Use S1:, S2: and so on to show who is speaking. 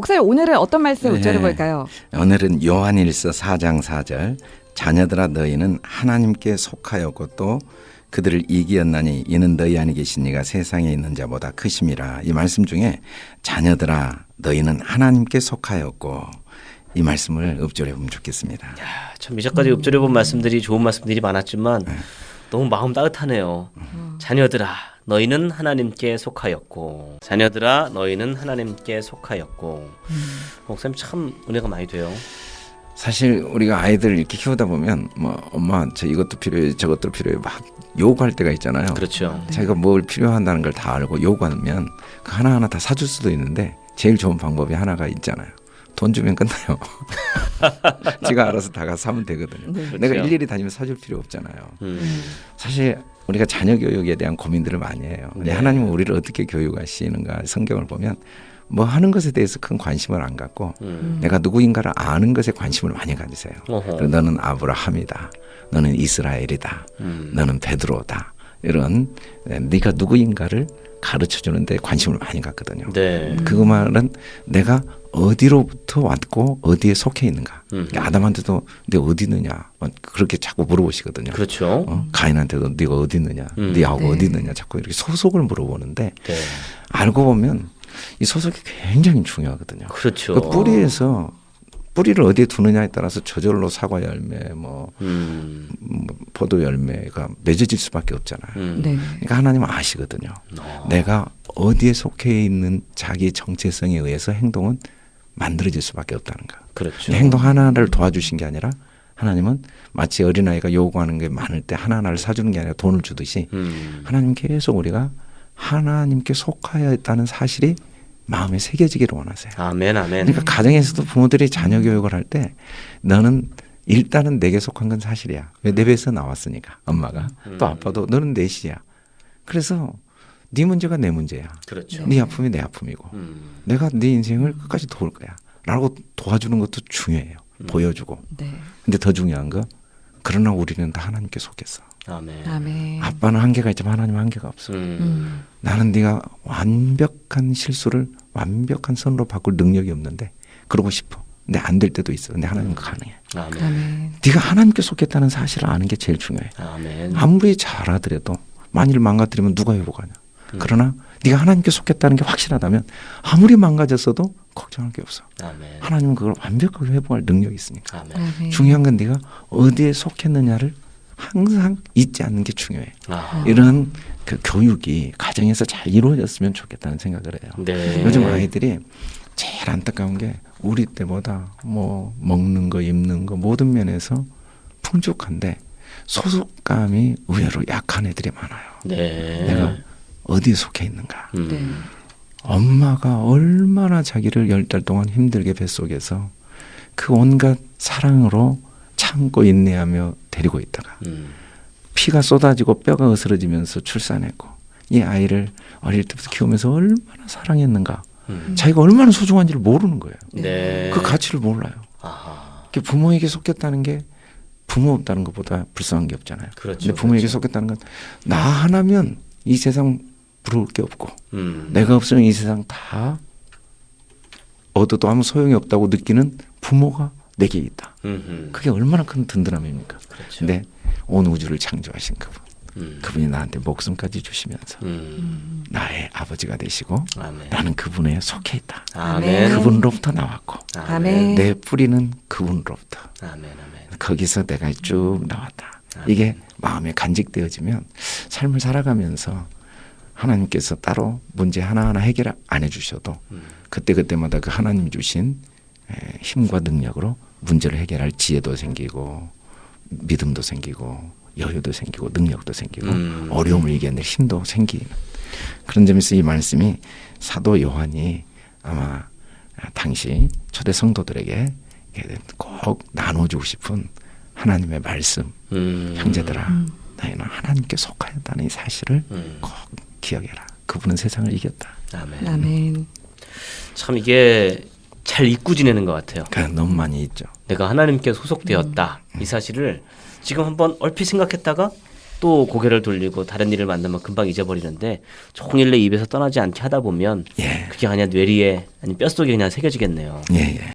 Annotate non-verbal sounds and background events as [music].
S1: 목사님 오늘은 어떤 말씀
S2: 네.
S1: 우절해 볼까요?
S2: 오늘은 요한일서 4장 4절 자녀들아 너희는 하나님께 속하였고 또 그들을 이기었나니 이는 너희 안에 계신 이가 세상에 있는 자보다 크심이라 이 말씀 중에 자녀들아 너희는 하나님께 속하였고 이 말씀을 읊조려 보면 좋겠습니다.
S3: 야, 참 이제까지 읊조려 본 말씀들이 좋은 말씀들이 많았지만 너무 마음 따뜻하네요. 자녀들아 너희는 하나님께 속하였고 자녀들아 너희는 하나님께 속하였고 목사님 참 은혜가 많이 돼요.
S2: 사실 우리가 아이들 이렇게 키우다 보면 뭐 엄마 저 이것도 필요해 저것도 필요해 막 요구할 때가 있잖아요.
S3: 그렇죠.
S2: 자기가 뭘 필요한다는 걸 다 알고 요구하면 그 하나하나 다 사줄 수도 있는데 제일 좋은 방법이 하나가 있잖아요. 돈 주면 끝나요. [laughs] 지가 알아서 다가 사면 되거든요.
S1: 네.
S2: 내가
S3: 그렇죠.
S2: 일일이 다니면 사줄 필요 없잖아요.
S3: 음.
S2: 사실 우리가 자녀 교육에 대한 고민들을 많이 해요. 근데
S3: 네.
S2: 하나님은 우리를 어떻게 교육하시는가 성경을 보면 뭐 하는 것에 대해서 큰 관심을 안 갖고
S3: 음.
S2: 내가 누구인가를 아는 것에 관심을 많이 가지세요. 너는 아브라함이다. 너는 이스라엘이다.
S3: 음.
S2: 너는 베드로다. 이런 에, 네가 누구인가를 가르쳐 주는데 관심을 많이 갖거든요.
S3: 네.
S2: 그 말은 내가 어디로부터 왔고 어디에 속해 있는가.
S3: 음.
S2: 그러니까 아담한테도 네 어디 있느냐 어, 그렇게 자꾸 물어보시거든요.
S3: 그렇죠.
S2: 어? 가인한테도 네가 어디 있느냐,
S3: 음.
S2: 네 하고
S1: 네.
S2: 어디 있느냐 자꾸 이렇게 소속을 물어보는데
S3: 네.
S2: 알고 보면 이 소속이 굉장히 중요하거든요.
S3: 그렇죠.
S2: 그 뿌리에서 뿌리를 어디에 두느냐에 따라서 저절로 사과 열매, 뭐,
S3: 음.
S2: 뭐 포도 열매가 맺어질 수밖에 없잖아요.
S3: 음.
S1: 네.
S2: 그러니까 하나님은 아시거든요.
S3: 어.
S2: 내가 어디에 속해 있는 자기 정체성에 의해서 행동은 만들어질 수밖에 없다는 거.
S3: 그렇죠.
S2: 행동 하나하나를 도와주신 게 아니라 하나님은 마치 어린아이가 요구하는 게 많을 때 하나하나를 사주는 게 아니라 돈을 주듯이
S3: 음.
S2: 하나님 계속 우리가 하나님께 속하여 있다는 사실이 마음에 새겨지기를 원하세요.
S3: 아멘 아멘.
S2: 그러니까 가정에서도 부모들이 자녀 교육을 할 때 너는 일단은 내게 속한 건 사실이야. 왜 내 배에서 나왔으니까 엄마가 또
S3: 음.
S2: 아빠도 너는 넷이야. 그래서 네 문제가 내 문제야.
S3: 그렇죠.
S2: 네 아픔이 내 아픔이고
S3: 음.
S2: 내가 네 인생을 끝까지 도울 거야. 라고 도와주는 것도 중요해요.
S3: 음.
S2: 보여주고.
S1: 네.
S2: 근데 더 중요한 거 그러나 우리는 다 하나님께 속했어.
S3: 아멘.
S1: 아멘.
S2: 아빠는 한계가 있지만 하나님은 한계가 없어.
S3: 음.
S1: 음.
S2: 나는 네가 완벽한 실수를 완벽한 선으로 바꿀 능력이 없는데 그러고 싶어. 근데 안 될 때도 있어. 근데 하나님은 가능해.
S3: 아멘.
S1: 아멘.
S2: 네가 하나님께 속했다는 사실을 아는 게 제일 중요해.
S3: 아멘.
S2: 아무리 잘하더라도 만일 망가뜨리면 누가 회복하냐.
S3: 음.
S2: 그러나 네가 하나님께 속했다는 게 확실하다면 아무리 망가졌어도 걱정할 게 없어.
S3: 아멘.
S2: 하나님은 그걸 완벽하게 회복할 능력이 있으니까.
S3: 아멘.
S1: 아멘.
S2: 중요한 건 네가 어디에 속했느냐를 항상 잊지 않는 게 중요해.
S3: 아.
S2: 이런 그 교육이 가정에서 잘 이루어졌으면 좋겠다는 생각을 해요.
S3: 네.
S2: 요즘 아이들이 제일 안타까운 게 우리 때보다 뭐 먹는 거 입는 거 모든 면에서 풍족한데 소속감이 의외로 약한 애들이 많아요.
S3: 네.
S2: 내가 어디에 속해 있는가.
S3: 음.
S1: 네.
S2: 엄마가 얼마나 자기를 열 달 동안 힘들게 뱃속에서 그 온갖 사랑으로 참고 인내하며 데리고 있다가
S3: 음.
S2: 피가 쏟아지고 뼈가 으스러지면서 출산했고 이 아이를 어릴 때부터 키우면서 얼마나 사랑했는가
S3: 음.
S2: 자기가 얼마나 소중한지를 모르는 거예요.
S3: 네.
S2: 그 가치를 몰라요.
S3: 아하.
S2: 그 부모에게 속했다는 게 부모 없다는 것보다 불쌍한 게 없잖아요.
S3: 그렇죠.
S2: 근데 부모에게
S3: 그렇죠.
S2: 속했다는 건 나 하나면 이 세상 부러울 게 없고
S3: 음.
S2: 내가 없으면 이 세상 다 얻어도 아무 소용이 없다고 느끼는 부모가 내게 있다.
S3: 음흠.
S2: 그게 얼마나 큰 든든함입니까?
S3: 그렇죠.
S2: 근데 온 우주를 창조하신 그분,
S3: 음.
S2: 그분이 나한테 목숨까지 주시면서
S3: 음.
S2: 나의 아버지가 되시고
S3: 아멘.
S2: 나는 그분에 속해 있다.
S3: 아멘.
S2: 그분으로부터 나왔고
S1: 아멘.
S2: 내 뿌리는 그분으로부터
S3: 아멘. 아멘.
S2: 거기서 내가 쭉 나왔다. 이게 마음에 간직되어지면 삶을 살아가면서 하나님께서 따로 문제 하나하나 해결 안 해주셔도
S3: 음.
S2: 그때 그때마다 그 하나님 주신 에, 힘과 능력으로 문제를 해결할 지혜도 생기고 믿음도 생기고 여유도 생기고 능력도 생기고
S3: 음.
S2: 어려움을 이겨낼 힘도 생기는 그런 점에서 이 말씀이 사도 요한이 아마 당시 초대 성도들에게 꼭 나눠주고 싶은 하나님의 말씀
S3: 음.
S2: 형제들아
S1: 음.
S2: 너희는 하나님께 속하였다는 이 사실을
S3: 음.
S2: 꼭 기억해라 그분은 세상을 이겼다
S3: 아멘.
S1: 아멘.
S3: 참 이게 잘 잊고 지내는 것 같아요.
S2: 그냥 너무 많이 있죠
S3: 내가 하나님께 소속되었다
S2: 음.
S3: 이 사실을 지금 한번 얼핏 생각했다가 또 고개를 돌리고 다른 일을 만나면 금방 잊어버리는데 종일 내 입에서 떠나지 않게 하다 보면
S2: 예.
S3: 그게 그냥 뇌리에 아니 뼛속에 그냥 새겨지겠네요.
S2: 예, 예.